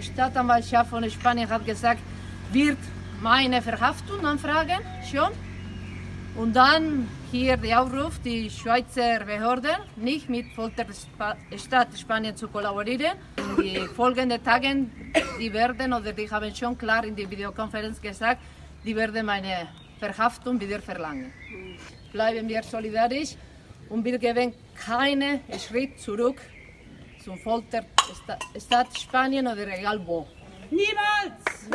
Staatsanwaltschaft von Spanien hat gesagt, wird meine Verhaftung anfragen, schon. Und dann hier der Aufruf, die Schweizer Behörden nicht mit Folterstaat Spanien zu kollaborieren. In die folgenden Tagen, die werden, oder die haben schon klar in der Videokonferenz gesagt, die werden meine Verhaftung wieder verlangen. Bleiben wir solidarisch und wir geben keinen Schritt zurück zum Folterstaat Spanien oder egal wo. Niemals!